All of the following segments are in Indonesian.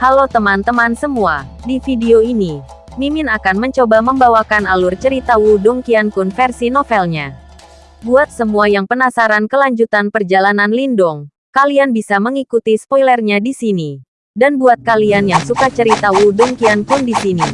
Halo teman-teman semua, di video ini, Mimin akan mencoba membawakan alur cerita Wudong Qiankun versi novelnya. Buat semua yang penasaran kelanjutan perjalanan Lindong, kalian bisa mengikuti spoilernya di sini. Dan buat kalian yang suka cerita Wudong Qiankun di sini,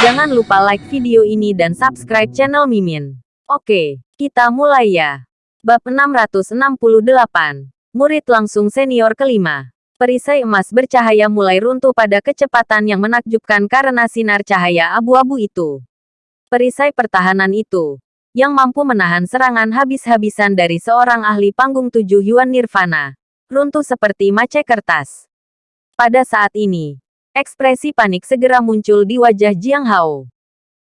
jangan lupa like video ini dan subscribe channel Mimin. Oke, kita mulai ya. Bab 668. Murid langsung senior kelima. Perisai emas bercahaya mulai runtuh pada kecepatan yang menakjubkan karena sinar cahaya abu-abu itu. Perisai pertahanan itu, yang mampu menahan serangan habis-habisan dari seorang ahli panggung tujuh Yuan Nirvana, runtuh seperti mace kertas. Pada saat ini, ekspresi panik segera muncul di wajah Jiang Hao.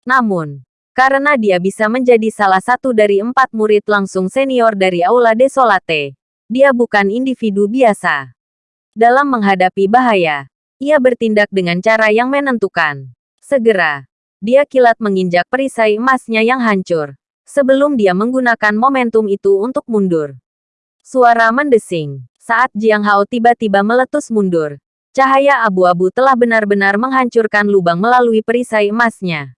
Namun, karena dia bisa menjadi salah satu dari empat murid langsung senior dari Aula Desolate, dia bukan individu biasa. Dalam menghadapi bahaya, ia bertindak dengan cara yang menentukan. Segera, dia kilat menginjak perisai emasnya yang hancur. Sebelum dia menggunakan momentum itu untuk mundur. Suara mendesing. Saat Jiang Hao tiba-tiba meletus mundur. Cahaya abu-abu telah benar-benar menghancurkan lubang melalui perisai emasnya.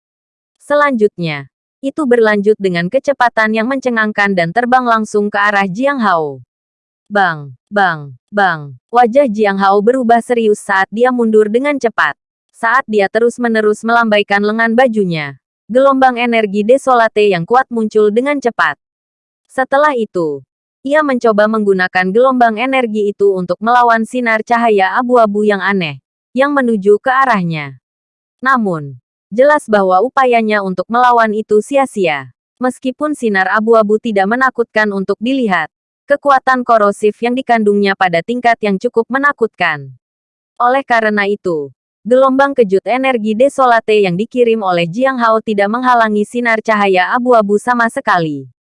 Selanjutnya, itu berlanjut dengan kecepatan yang mencengangkan dan terbang langsung ke arah Jiang Hao. Bang, bang, bang. Wajah Jiang Hao berubah serius saat dia mundur dengan cepat. Saat dia terus-menerus melambaikan lengan bajunya, gelombang energi desolate yang kuat muncul dengan cepat. Setelah itu, ia mencoba menggunakan gelombang energi itu untuk melawan sinar cahaya abu-abu yang aneh, yang menuju ke arahnya. Namun, jelas bahwa upayanya untuk melawan itu sia-sia. Meskipun sinar abu-abu tidak menakutkan untuk dilihat, kekuatan korosif yang dikandungnya pada tingkat yang cukup menakutkan. Oleh karena itu, gelombang kejut energi desolate yang dikirim oleh Jiang Hao tidak menghalangi sinar cahaya abu-abu sama sekali.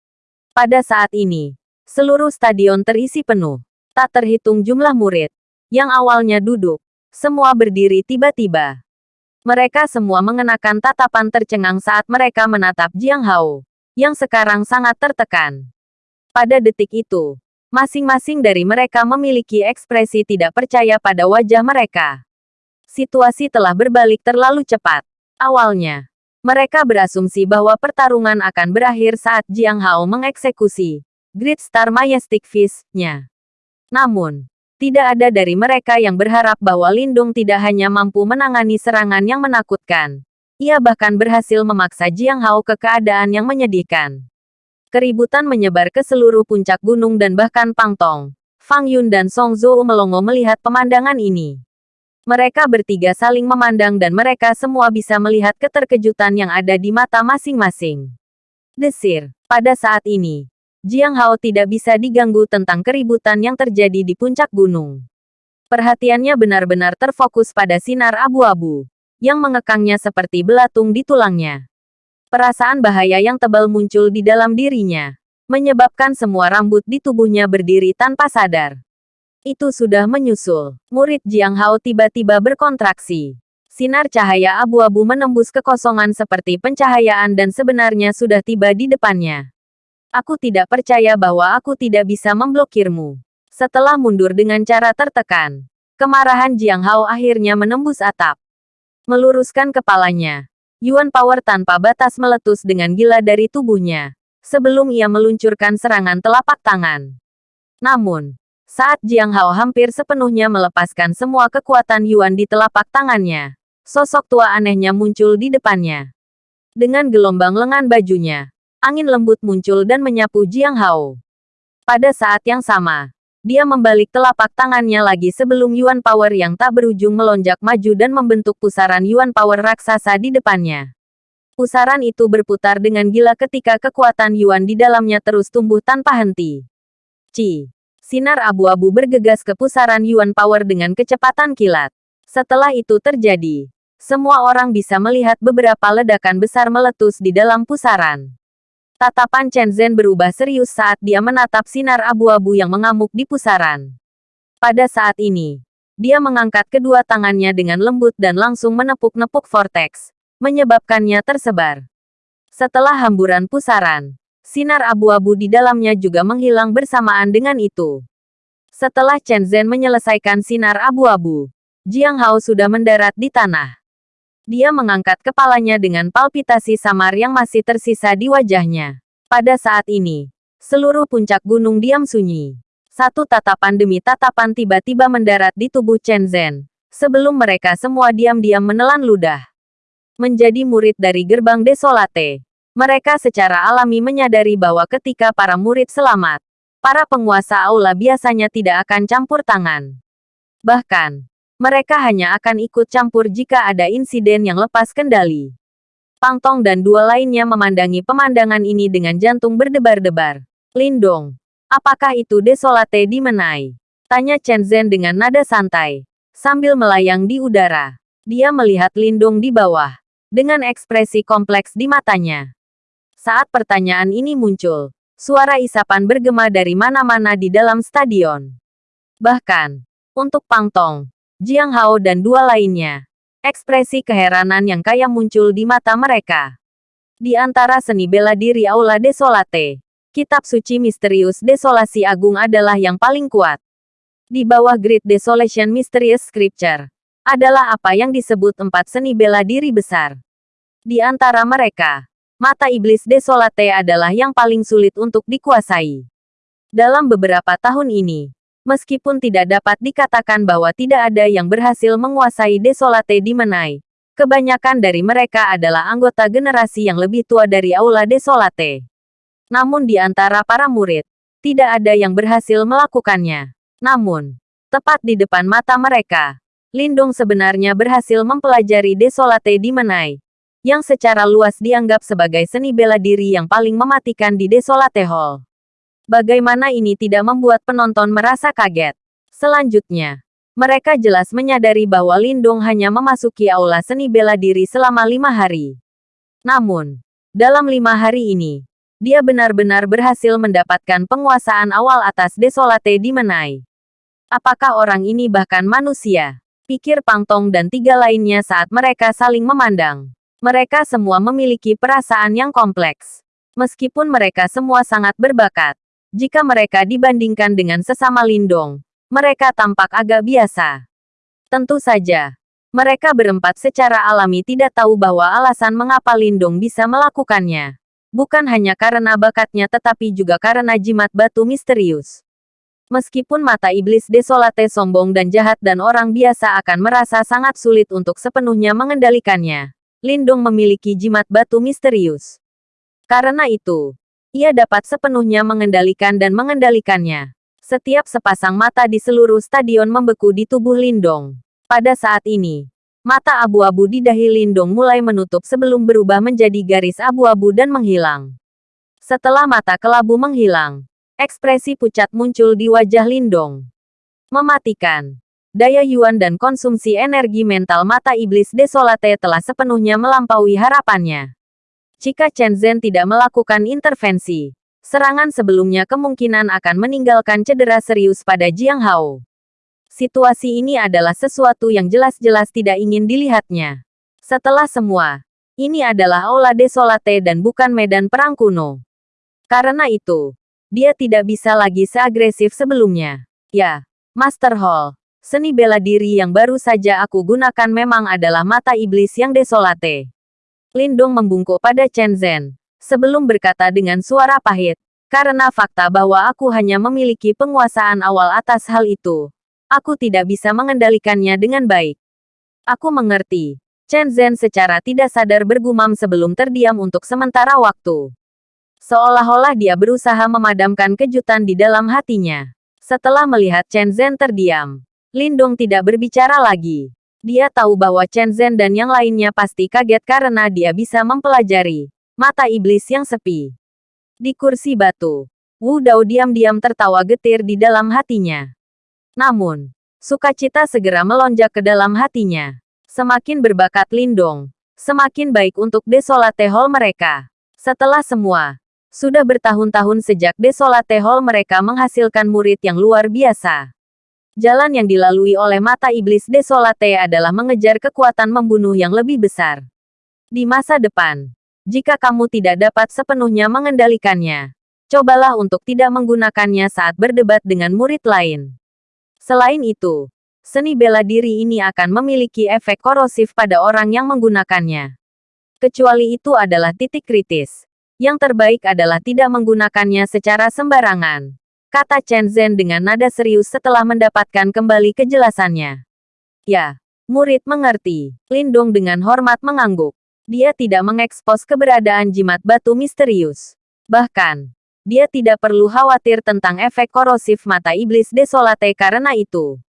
Pada saat ini, seluruh stadion terisi penuh. Tak terhitung jumlah murid, yang awalnya duduk, semua berdiri tiba-tiba. Mereka semua mengenakan tatapan tercengang saat mereka menatap Jiang Hao, yang sekarang sangat tertekan. Pada detik itu, masing-masing dari mereka memiliki ekspresi tidak percaya pada wajah mereka. Situasi telah berbalik terlalu cepat. Awalnya, mereka berasumsi bahwa pertarungan akan berakhir saat Jiang Hao mengeksekusi Great Star Majestic Fist-nya. Namun, tidak ada dari mereka yang berharap bahwa Lindung tidak hanya mampu menangani serangan yang menakutkan. Ia bahkan berhasil memaksa Jiang Hao ke keadaan yang menyedihkan. Keributan menyebar ke seluruh puncak gunung dan bahkan Pangtong. Fang Yun dan Song Zhou melongo melihat pemandangan ini. Mereka bertiga saling memandang dan mereka semua bisa melihat keterkejutan yang ada di mata masing-masing. Desir, pada saat ini, Jiang Hao tidak bisa diganggu tentang keributan yang terjadi di puncak gunung. Perhatiannya benar-benar terfokus pada sinar abu-abu, yang mengekangnya seperti belatung di tulangnya. Perasaan bahaya yang tebal muncul di dalam dirinya, menyebabkan semua rambut di tubuhnya berdiri tanpa sadar. Itu sudah menyusul. Murid Jiang Hao tiba-tiba berkontraksi. Sinar cahaya abu-abu menembus kekosongan seperti pencahayaan dan sebenarnya sudah tiba di depannya. Aku tidak percaya bahwa aku tidak bisa memblokirmu. Setelah mundur dengan cara tertekan, kemarahan Jiang Hao akhirnya menembus atap. Meluruskan kepalanya, Yuan Power tanpa batas meletus dengan gila dari tubuhnya, sebelum ia meluncurkan serangan telapak tangan. Namun, saat Jiang Hao hampir sepenuhnya melepaskan semua kekuatan Yuan di telapak tangannya, sosok tua anehnya muncul di depannya. Dengan gelombang lengan bajunya, angin lembut muncul dan menyapu Jiang Hao. Pada saat yang sama, dia membalik telapak tangannya lagi sebelum Yuan Power yang tak berujung melonjak maju dan membentuk pusaran Yuan Power raksasa di depannya. Pusaran itu berputar dengan gila ketika kekuatan Yuan di dalamnya terus tumbuh tanpa henti. Ci. Sinar abu-abu bergegas ke pusaran Yuan Power dengan kecepatan kilat. Setelah itu terjadi, semua orang bisa melihat beberapa ledakan besar meletus di dalam pusaran. Tatapan Chen Zhen berubah serius saat dia menatap sinar abu-abu yang mengamuk di pusaran. Pada saat ini, dia mengangkat kedua tangannya dengan lembut dan langsung menepuk-nepuk vortex, menyebabkannya tersebar. Setelah hamburan pusaran, sinar abu-abu di dalamnya juga menghilang bersamaan dengan itu. Setelah Chen Zhen menyelesaikan sinar abu-abu, Jiang Hao sudah mendarat di tanah. Dia mengangkat kepalanya dengan palpitasi samar yang masih tersisa di wajahnya. Pada saat ini, seluruh puncak gunung diam sunyi. Satu tatapan demi tatapan tiba-tiba mendarat di tubuh Chen Zhen. Sebelum mereka semua diam-diam menelan ludah. Menjadi murid dari gerbang Desolate. Mereka secara alami menyadari bahwa ketika para murid selamat, para penguasa aula biasanya tidak akan campur tangan. Bahkan, mereka hanya akan ikut campur jika ada insiden yang lepas kendali. Pang Tong dan dua lainnya memandangi pemandangan ini dengan jantung berdebar-debar. Lindong, apakah itu desolate di Menai? Tanya Chen Zhen dengan nada santai. Sambil melayang di udara. Dia melihat Lindong di bawah. Dengan ekspresi kompleks di matanya. Saat pertanyaan ini muncul, suara isapan bergema dari mana-mana di dalam stadion. Bahkan, untuk Pang Tong, Jiang Hao dan dua lainnya. Ekspresi keheranan yang kaya muncul di mata mereka. Di antara seni bela diri Aula Desolate, kitab suci misterius Desolasi Agung adalah yang paling kuat. Di bawah Great Desolation Mysterious Scripture, adalah apa yang disebut empat seni bela diri besar. Di antara mereka, mata iblis Desolate adalah yang paling sulit untuk dikuasai. Dalam beberapa tahun ini, Meskipun tidak dapat dikatakan bahwa tidak ada yang berhasil menguasai Desolate di Menai, kebanyakan dari mereka adalah anggota generasi yang lebih tua dari Aula Desolate. Namun di antara para murid, tidak ada yang berhasil melakukannya. Namun, tepat di depan mata mereka, Lindung sebenarnya berhasil mempelajari Desolate di Menai, yang secara luas dianggap sebagai seni bela diri yang paling mematikan di Desolate Hall. Bagaimana ini tidak membuat penonton merasa kaget? Selanjutnya, mereka jelas menyadari bahwa Lindong hanya memasuki aula seni bela diri selama lima hari. Namun, dalam lima hari ini, dia benar-benar berhasil mendapatkan penguasaan awal atas Desolate di Menai. Apakah orang ini bahkan manusia? Pikir Pangtong dan tiga lainnya saat mereka saling memandang. Mereka semua memiliki perasaan yang kompleks. Meskipun mereka semua sangat berbakat, jika mereka dibandingkan dengan sesama lindong, mereka tampak agak biasa. Tentu saja, mereka berempat secara alami tidak tahu bahwa alasan mengapa Lindong bisa melakukannya. Bukan hanya karena bakatnya tetapi juga karena jimat batu misterius. Meskipun mata iblis desolate sombong dan jahat dan orang biasa akan merasa sangat sulit untuk sepenuhnya mengendalikannya, Lindong memiliki jimat batu misterius. Karena itu, ia dapat sepenuhnya mengendalikan dan mengendalikannya. Setiap sepasang mata di seluruh stadion membeku di tubuh Lindong. Pada saat ini, mata abu-abu di dahi Lindong mulai menutup sebelum berubah menjadi garis abu-abu dan menghilang. Setelah mata kelabu menghilang, ekspresi pucat muncul di wajah Lindong. Mematikan. Daya Yuan dan konsumsi energi mental mata iblis desolate telah sepenuhnya melampaui harapannya. Jika Chen Zhen tidak melakukan intervensi, serangan sebelumnya kemungkinan akan meninggalkan cedera serius pada Jiang Hao. Situasi ini adalah sesuatu yang jelas-jelas tidak ingin dilihatnya. Setelah semua, ini adalah Aula Desolate dan bukan medan perang kuno. Karena itu, dia tidak bisa lagi seagresif sebelumnya. Ya, Master Hall, seni bela diri yang baru saja aku gunakan memang adalah mata iblis yang desolate. Lindong membungkuk pada Chen Zhen. Sebelum berkata dengan suara pahit, karena fakta bahwa aku hanya memiliki penguasaan awal atas hal itu. Aku tidak bisa mengendalikannya dengan baik. Aku mengerti. Chen Zhen secara tidak sadar bergumam sebelum terdiam untuk sementara waktu. Seolah-olah dia berusaha memadamkan kejutan di dalam hatinya. Setelah melihat Chen Zhen terdiam, Lindong tidak berbicara lagi. Dia tahu bahwa Chen Zhen dan yang lainnya pasti kaget karena dia bisa mempelajari mata iblis yang sepi. Di kursi batu, Wu Dao diam-diam tertawa getir di dalam hatinya. Namun, sukacita segera melonjak ke dalam hatinya. Semakin berbakat Lindong, semakin baik untuk Desolate Hall mereka. Setelah semua, sudah bertahun-tahun sejak Desolate Hall mereka menghasilkan murid yang luar biasa. Jalan yang dilalui oleh mata iblis desolate adalah mengejar kekuatan membunuh yang lebih besar. Di masa depan, jika kamu tidak dapat sepenuhnya mengendalikannya, cobalah untuk tidak menggunakannya saat berdebat dengan murid lain. Selain itu, seni bela diri ini akan memiliki efek korosif pada orang yang menggunakannya. Kecuali itu adalah titik kritis. Yang terbaik adalah tidak menggunakannya secara sembarangan. Kata Chen Zhen dengan nada serius setelah mendapatkan kembali kejelasannya. Ya, murid mengerti. Lindung dengan hormat mengangguk. Dia tidak mengekspos keberadaan jimat batu misterius. Bahkan, dia tidak perlu khawatir tentang efek korosif mata iblis desolate karena itu.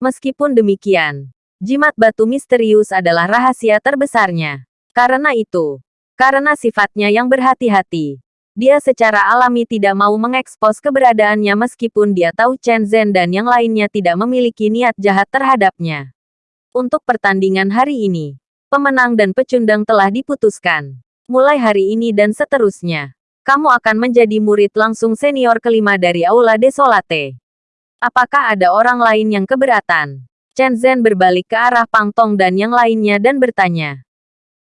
Meskipun demikian, jimat batu misterius adalah rahasia terbesarnya. Karena itu, karena sifatnya yang berhati-hati, dia secara alami tidak mau mengekspos keberadaannya meskipun dia tahu Chen Zhen dan yang lainnya tidak memiliki niat jahat terhadapnya. Untuk pertandingan hari ini, pemenang dan pecundang telah diputuskan. Mulai hari ini dan seterusnya, kamu akan menjadi murid langsung senior kelima dari Aula Desolate. Apakah ada orang lain yang keberatan? Chen Zhen berbalik ke arah Pang Tong dan yang lainnya dan bertanya.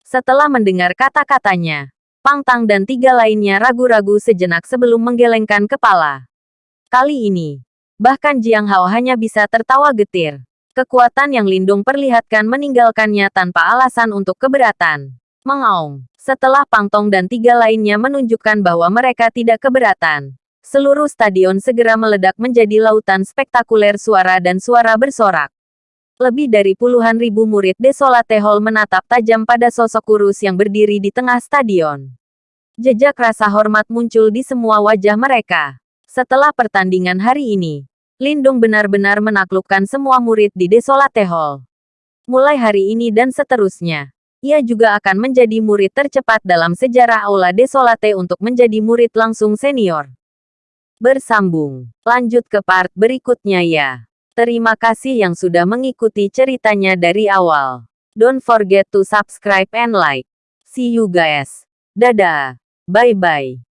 Setelah mendengar kata-katanya, Pang Tang dan tiga lainnya ragu-ragu sejenak sebelum menggelengkan kepala. Kali ini, bahkan Jiang Hao hanya bisa tertawa getir. Kekuatan yang Lindung perlihatkan meninggalkannya tanpa alasan untuk keberatan. Mengaung. Setelah Pang Tong dan tiga lainnya menunjukkan bahwa mereka tidak keberatan, seluruh stadion segera meledak menjadi lautan spektakuler suara dan suara bersorak. Lebih dari puluhan ribu murid Desolate Hall menatap tajam pada sosok kurus yang berdiri di tengah stadion. Jejak rasa hormat muncul di semua wajah mereka. Setelah pertandingan hari ini, Lindung benar-benar menaklukkan semua murid di Desolate Hall. Mulai hari ini dan seterusnya, ia juga akan menjadi murid tercepat dalam sejarah Aula Desolate untuk menjadi murid langsung senior. Bersambung. Lanjut ke part berikutnya ya. Terima kasih yang sudah mengikuti ceritanya dari awal. Don't forget to subscribe and like. See you guys. Dadah. Bye-bye.